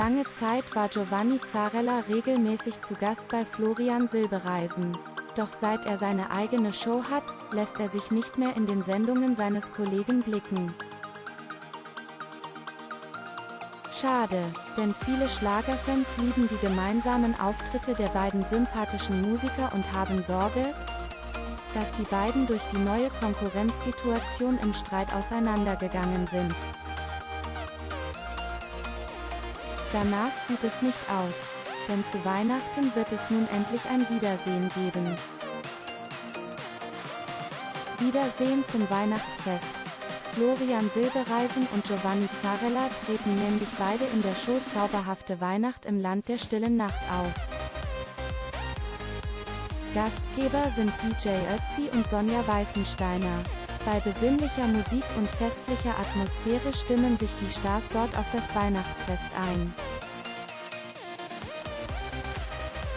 Lange Zeit war Giovanni Zarella regelmäßig zu Gast bei Florian Silbereisen. Doch seit er seine eigene Show hat, lässt er sich nicht mehr in den Sendungen seines Kollegen blicken. Schade, denn viele Schlagerfans lieben die gemeinsamen Auftritte der beiden sympathischen Musiker und haben Sorge, dass die beiden durch die neue Konkurrenzsituation im Streit auseinandergegangen sind. Danach sieht es nicht aus, denn zu Weihnachten wird es nun endlich ein Wiedersehen geben. Wiedersehen zum Weihnachtsfest. Florian Silbereisen und Giovanni Zarella treten nämlich beide in der Show Zauberhafte Weihnacht im Land der stillen Nacht auf. Gastgeber sind DJ Ötzi und Sonja Weißensteiner. Bei besinnlicher Musik und festlicher Atmosphäre stimmen sich die Stars dort auf das Weihnachtsfest ein.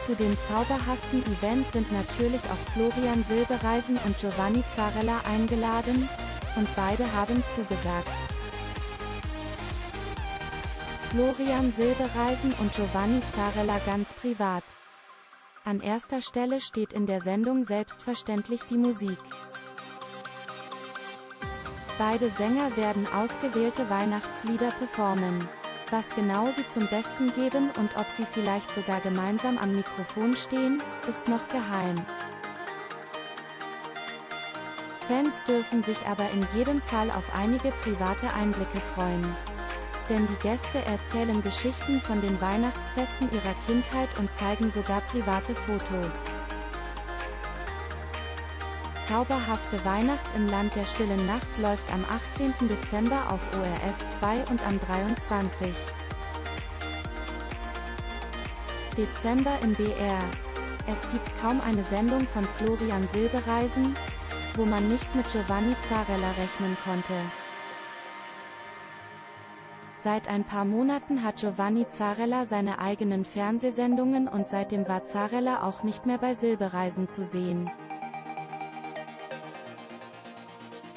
Zu dem zauberhaften Event sind natürlich auch Florian Silbereisen und Giovanni Zarella eingeladen, und beide haben zugesagt. Florian Silbereisen und Giovanni Zarella ganz privat. An erster Stelle steht in der Sendung selbstverständlich die Musik. Beide Sänger werden ausgewählte Weihnachtslieder performen. Was genau sie zum Besten geben und ob sie vielleicht sogar gemeinsam am Mikrofon stehen, ist noch geheim. Fans dürfen sich aber in jedem Fall auf einige private Einblicke freuen. Denn die Gäste erzählen Geschichten von den Weihnachtsfesten ihrer Kindheit und zeigen sogar private Fotos. Zauberhafte Weihnacht im Land der stillen Nacht läuft am 18. Dezember auf ORF 2 und am 23. Dezember im BR. Es gibt kaum eine Sendung von Florian Silbereisen, wo man nicht mit Giovanni Zarella rechnen konnte. Seit ein paar Monaten hat Giovanni Zarella seine eigenen Fernsehsendungen und seitdem war Zarella auch nicht mehr bei Silbereisen zu sehen.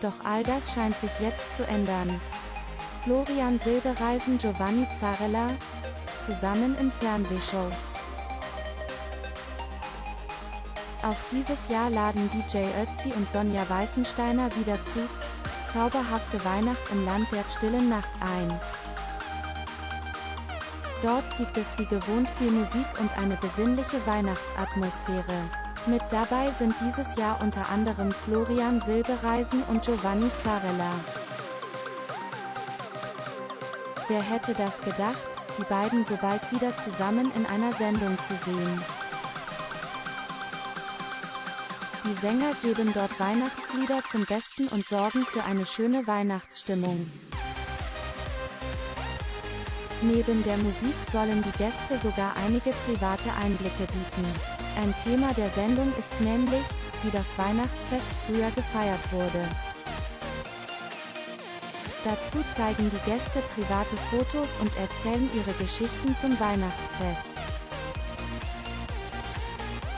Doch all das scheint sich jetzt zu ändern. Florian Silbereisen Giovanni Zarella, zusammen in Fernsehshow. Auch dieses Jahr laden DJ Ötzi und Sonja Weißensteiner wieder zu Zauberhafte Weihnacht im Land der stillen Nacht ein. Dort gibt es wie gewohnt viel Musik und eine besinnliche Weihnachtsatmosphäre. Mit dabei sind dieses Jahr unter anderem Florian Silbereisen und Giovanni Zarella. Wer hätte das gedacht, die beiden so bald wieder zusammen in einer Sendung zu sehen. Die Sänger geben dort Weihnachtslieder zum Besten und sorgen für eine schöne Weihnachtsstimmung. Neben der Musik sollen die Gäste sogar einige private Einblicke bieten. Ein Thema der Sendung ist nämlich, wie das Weihnachtsfest früher gefeiert wurde. Dazu zeigen die Gäste private Fotos und erzählen ihre Geschichten zum Weihnachtsfest.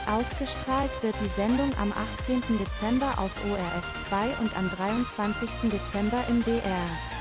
Ausgestrahlt wird die Sendung am 18. Dezember auf ORF 2 und am 23. Dezember im BR.